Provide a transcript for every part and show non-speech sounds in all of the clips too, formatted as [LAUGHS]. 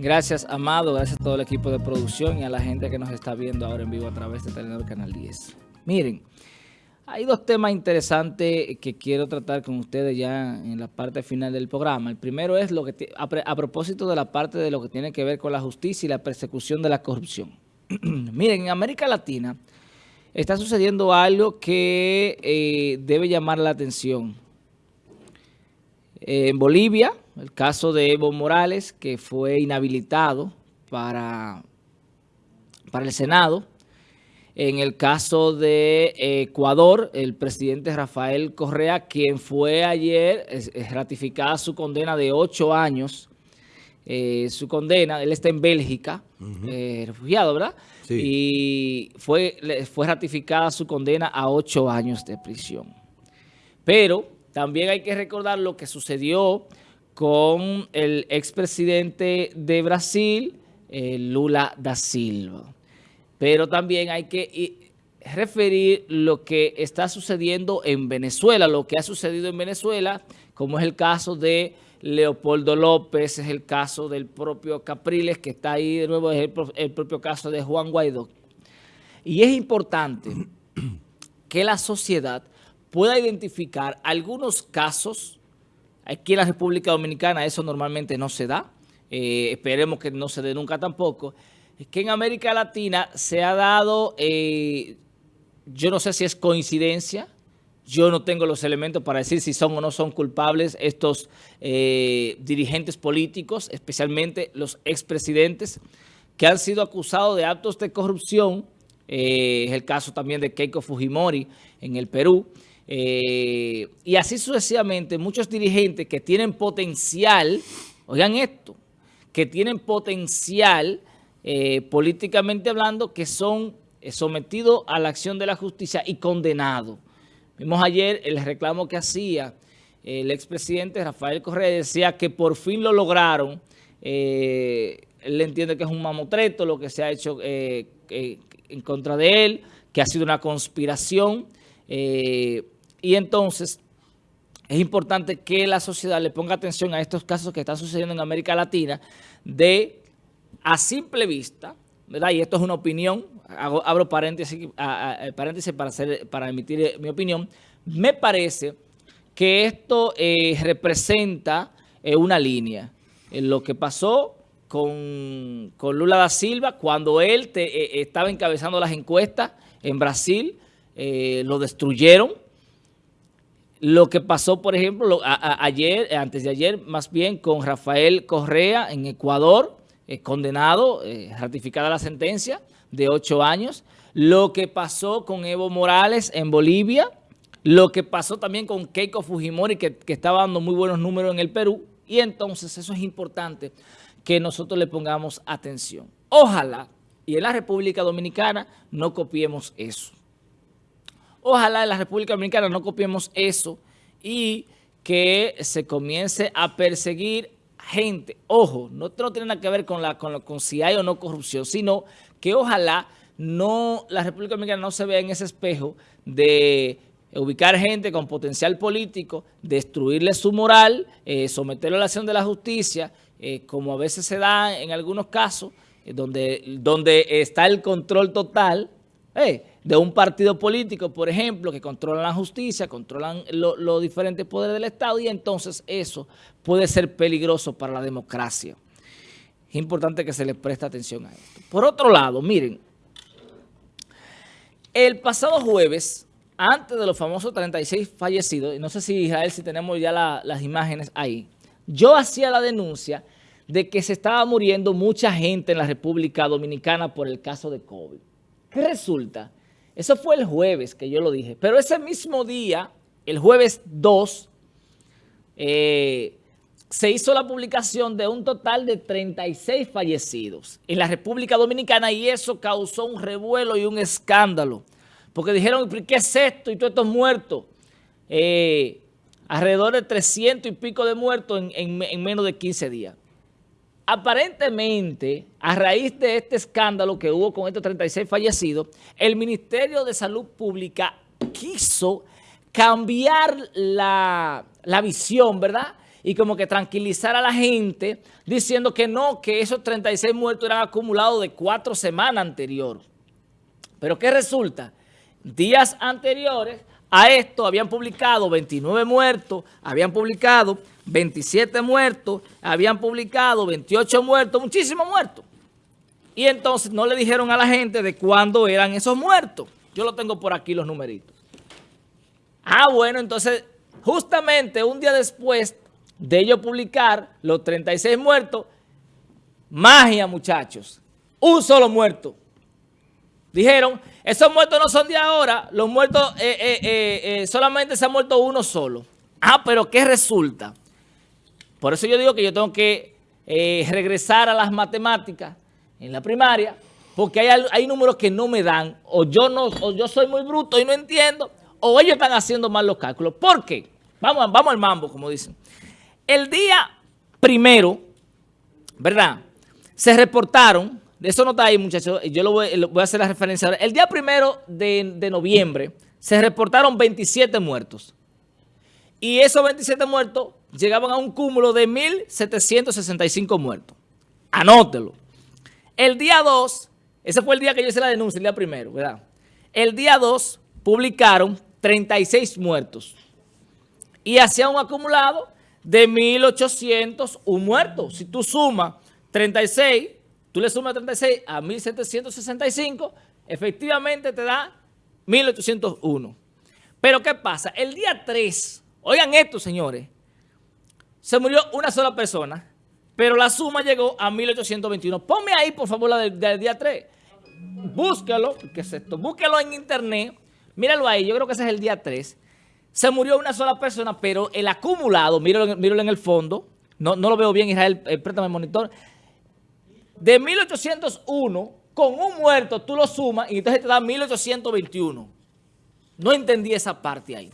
Gracias, Amado. Gracias a todo el equipo de producción y a la gente que nos está viendo ahora en vivo a través de Telenor Canal 10. Miren, hay dos temas interesantes que quiero tratar con ustedes ya en la parte final del programa. El primero es lo que a, propósito de la parte de lo que tiene que ver con la justicia y la persecución de la corrupción. [CLEARS THROAT] Miren, en América Latina está sucediendo algo que eh, debe llamar la atención. En Bolivia, el caso de Evo Morales, que fue inhabilitado para, para el Senado. En el caso de Ecuador, el presidente Rafael Correa, quien fue ayer ratificada su condena de ocho años, eh, su condena, él está en Bélgica, eh, refugiado, ¿verdad? Sí. Y fue, fue ratificada su condena a ocho años de prisión. Pero también hay que recordar lo que sucedió con el expresidente de Brasil, eh, Lula da Silva. Pero también hay que referir lo que está sucediendo en Venezuela, lo que ha sucedido en Venezuela, como es el caso de Leopoldo López, es el caso del propio Capriles, que está ahí de nuevo, es el, el propio caso de Juan Guaidó. Y es importante que la sociedad pueda identificar algunos casos, aquí en la República Dominicana eso normalmente no se da, eh, esperemos que no se dé nunca tampoco, que en América Latina se ha dado, eh, yo no sé si es coincidencia, yo no tengo los elementos para decir si son o no son culpables estos eh, dirigentes políticos, especialmente los expresidentes, que han sido acusados de actos de corrupción, es el caso también de Keiko Fujimori en el Perú, eh, y así sucesivamente, muchos dirigentes que tienen potencial, oigan esto, que tienen potencial eh, políticamente hablando, que son eh, sometidos a la acción de la justicia y condenados. Vimos ayer el reclamo que hacía el expresidente Rafael Correa, decía que por fin lo lograron. él entiende que es un mamotreto lo que se ha hecho en contra de él, que ha sido una conspiración. Y entonces es importante que la sociedad le ponga atención a estos casos que están sucediendo en América Latina de, a simple vista, ¿verdad? Y esto es una opinión, abro paréntesis, paréntesis para, hacer, para emitir eh, mi opinión, me parece que esto eh, representa eh, una línea. Lo que pasó con, Lula da Silva, cuando él estaba encabezando las encuestas en Brasil, lo destruyeron, lo que pasó, por ejemplo, ayer, antes de ayer, más bien con Rafael Correa en Ecuador, eh, condenado, eh, ratificada la sentencia de ocho años. Lo que pasó con Evo Morales en Bolivia. Lo que pasó también con Keiko Fujimori, que, que estaba dando muy buenos números en el Perú. Y entonces eso es importante que nosotros le pongamos atención. Ojalá, y en la República Dominicana, no copiemos eso. Ojalá en la República Dominicana no copiemos eso y que se comience a perseguir gente. Ojo, no, tiene nada que ver con, la, con, con si hay o no corrupción, sino que ojalá no la República Dominicana no se vea en ese espejo de ubicar gente con potencial político, destruirle su moral, eh, someterlo a la acción de la justicia, eh, como a veces se da en algunos casos, eh, donde, donde está el control total, de un partido político, por ejemplo, que controlan la justicia, controlan los diferentes poderes del Estado y entonces eso puede ser peligroso para la democracia. Es importante que se le preste atención a esto. Por otro lado, miren, el pasado jueves, antes de los famosos 36 fallecidos, y no sé si Israel, si tenemos ya las imágenes ahí, yo hacía la denuncia de que se estaba muriendo mucha gente en la República Dominicana por el caso de COVID. ¿Qué resulta? Eso fue el jueves que yo lo dije. Pero ese mismo día, el jueves 2, eh, se hizo la publicación de un total de 36 fallecidos en la República Dominicana y eso causó un revuelo y un escándalo. Porque dijeron, ¿qué es esto? Y todos estos muertos. Eh, alrededor de 300 y pico de muertos en menos de 15 días aparentemente, a raíz de este escándalo que hubo con estos 36 fallecidos, el Ministerio de Salud Pública quiso cambiar la, visión, ¿verdad? y como que tranquilizar a la gente diciendo que no, que esos 36 muertos eran acumulados de cuatro semanas anteriores. Pero ¿qué resulta? Días anteriores a esto habían publicado 29 muertos, habían publicado 27 muertos, habían publicado 28 muertos, muchísimos muertos. Y entonces no le dijeron a la gente de cuándo eran esos muertos. Yo lo tengo por aquí los numeritos. Ah, bueno, entonces justamente un día después de ellos publicar los 36 muertos, magia muchachos, un solo muerto. Dijeron, esos muertos no son de ahora, los muertos eh, eh, eh, solamente se ha muerto uno solo. Ah, pero ¿qué resulta? Por eso yo digo que yo tengo que regresar a las matemáticas en la primaria, porque hay, hay, números que no me dan, o yo, no, o yo soy muy bruto y no entiendo, o ellos están haciendo mal los cálculos. ¿Por qué? Vamos, vamos al mambo, como dicen. El día primero, ¿verdad? Se reportaron eso no está ahí, muchachos. Yo lo voy, a hacer la referencia ahora. El día primero de, noviembre se reportaron 27 muertos. Y esos 27 muertos llegaban a un cúmulo de 1.765 muertos. Anótelo. El día 2, ese fue el día que yo hice la denuncia, el día primero, ¿verdad? El día 2 publicaron 36 muertos. Y hacía un acumulado de 1.801 muertos. Si tú sumas 36 Tú le sumas 36 a 1765, efectivamente te da 1801. Pero ¿qué pasa? El día 3, oigan esto señores, se murió una sola persona, pero la suma llegó a 1821. Ponme ahí por favor la del, día 3. Búscalo, ¿qué es esto? Búsquelo en internet, míralo ahí, yo creo que ese es el día 3. Se murió una sola persona, pero el acumulado, míralo, míralo en el fondo, no, no lo veo bien Israel, eh, préstame el monitor, de 1801, con un muerto tú lo sumas y entonces te da 1821. No entendí esa parte ahí.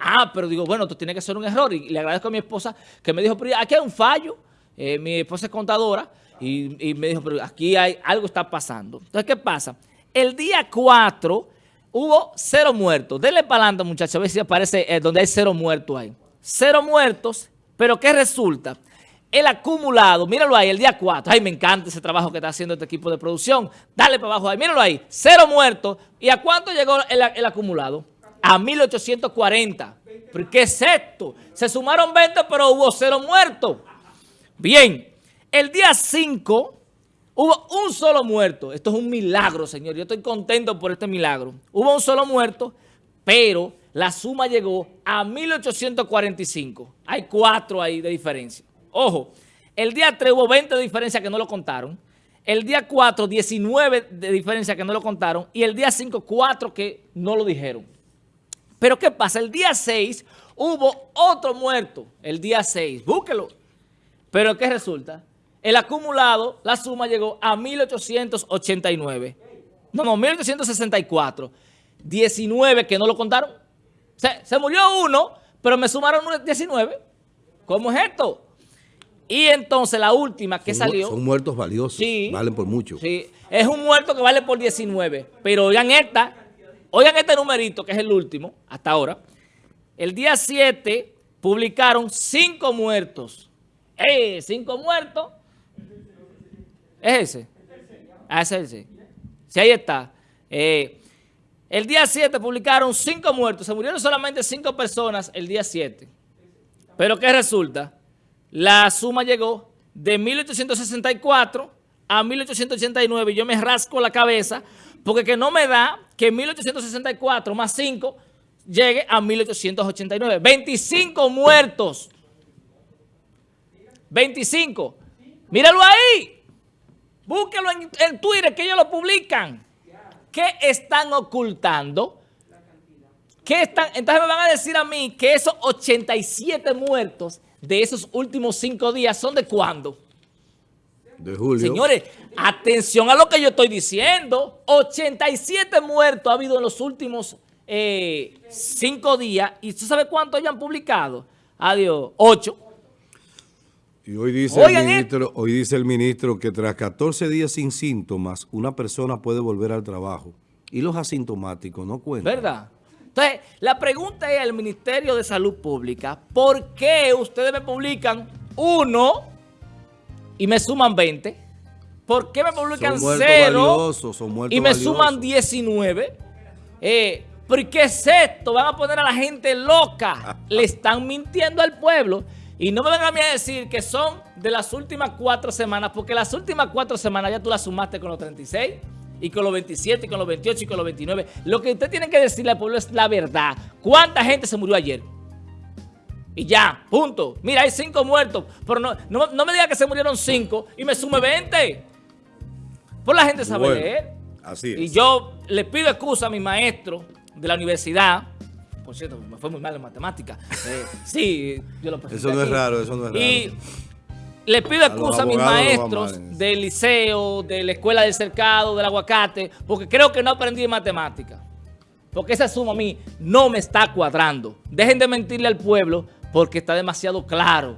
Ah, pero digo, bueno, esto tiene que ser un error. Y le agradezco a mi esposa que me dijo, pero aquí hay un fallo. Eh, mi esposa es contadora y, me dijo, pero aquí hay algo está pasando. Entonces, ¿qué pasa? El día 4 hubo cero muertos. Denle para adelante, muchachos, a ver si aparece eh, donde hay cero muertos ahí. Cero muertos, pero ¿qué resulta? el acumulado, míralo ahí, el día 4. Ay, me encanta ese trabajo que está haciendo este equipo de producción. Dale para abajo ahí, míralo ahí. Cero muertos. ¿Y a cuánto llegó el, acumulado? A 1840. ¿Pero qué es esto? Se sumaron 20, pero hubo cero muertos. Bien, el día 5 hubo un solo muerto. Esto es un milagro, señor. Yo estoy contento por este milagro. Hubo un solo muerto, pero la suma llegó a 1845. Hay cuatro ahí de diferencia. Ojo, el día 3 hubo 20 de diferencia que no lo contaron. El día 4, 19 de diferencia que no lo contaron. Y el día 5, 4 que no lo dijeron. Pero ¿qué pasa? El día 6 hubo otro muerto. El día 6. Búsquelo. Pero ¿qué resulta? El acumulado, la suma llegó a 1889. No, no, 1864. 19 que no lo contaron. Se, se murió uno, pero me sumaron 19. ¿Cómo es esto? Y entonces la última que salió... Son muertos valiosos, sí, valen por mucho. Sí, es un muerto que vale por 19. Pero oigan esta, oigan este numerito que es el último hasta ahora. El día 7 publicaron 5 muertos. ¡Eh! 5 muertos. ¿Es ese? Ah, es ese. Sí, ahí está. Eh, el día 7 publicaron 5 muertos. Se murieron solamente 5 personas el día 7. Pero ¿qué resulta? la suma llegó de 1864 a 1889. Yo me rasco la cabeza porque que no me da que 1864 más 5 llegue a 1889. 25 muertos. 25. Míralo ahí. Búsquelo en, en Twitter que ellos lo publican. ¿Qué están ocultando? ¿Qué están? Entonces me van a decir a mí que esos 87 muertos de esos últimos cinco días son de cuándo? De julio. Señores, atención a lo que yo estoy diciendo. 87 muertos ha habido en los últimos eh, cinco días. ¿Y usted sabe cuántos hayan publicado? Adiós, ocho. Y hoy dice, el ministro, hoy dice el ministro que tras 14 días sin síntomas, una persona puede volver al trabajo. Y los asintomáticos no cuentan. ¿Verdad? Entonces, la pregunta es al Ministerio de Salud Pública, ¿por qué ustedes me publican uno y me suman 20? ¿Por qué me publican cero y me suman 19? Eh, ¿Por qué es esto? Van a poner a la gente loca. [LAUGHS] Le están mintiendo al pueblo. Y no me vengan a mí a decir que son de las últimas cuatro semanas, porque las últimas cuatro semanas ya tú las sumaste con los 36 y con los 27, y con los 28 y con los 29. Lo que usted tiene que decirle al pueblo es la verdad. ¿Cuánta gente se murió ayer? Y ya, punto. Mira, hay cinco muertos, pero no, no, me diga que se murieron cinco y me sume 20. Por la gente sabe leer. Así es. Y yo le pido excusa a mi maestro de la universidad, por cierto, me fue muy mal en matemática. [LAUGHS] Eh, sí, yo lo Eso no es raro, eso no es raro. Y le pido excusa a, mis maestros del liceo, de la escuela del cercado, del aguacate, porque creo que no aprendí matemática. Porque esa suma a mí no me está cuadrando. Dejen de mentirle al pueblo porque está demasiado claro.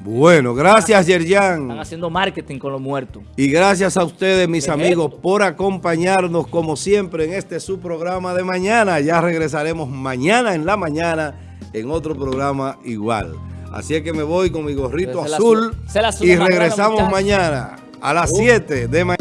Bueno, gracias Yerjan. Están haciendo marketing con los muertos. Y gracias a ustedes, mis amigos, por acompañarnos como siempre en este su programa de mañana. Ya regresaremos mañana en la mañana en otro programa igual. Así es que me voy con mi gorrito azul y regresamos mañana a las 7 de mañana.